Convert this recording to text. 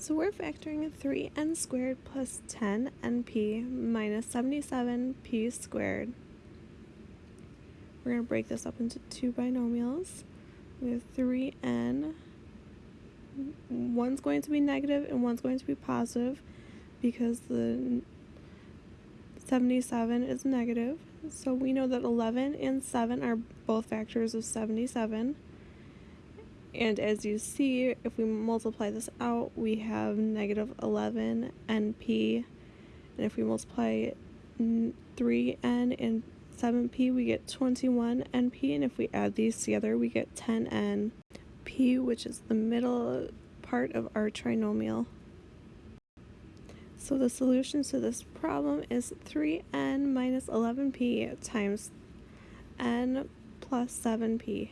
So we're factoring 3n squared plus 10np minus 77p squared. We're going to break this up into two binomials. We have 3n. One's going to be negative and one's going to be positive because the 77 is negative. So we know that 11 and 7 are both factors of 77. And as you see, if we multiply this out, we have negative 11 np. And if we multiply 3n and 7p, we get 21 np. And if we add these together, we get 10n p, which is the middle part of our trinomial. So the solution to this problem is 3n minus 11p times n plus 7p.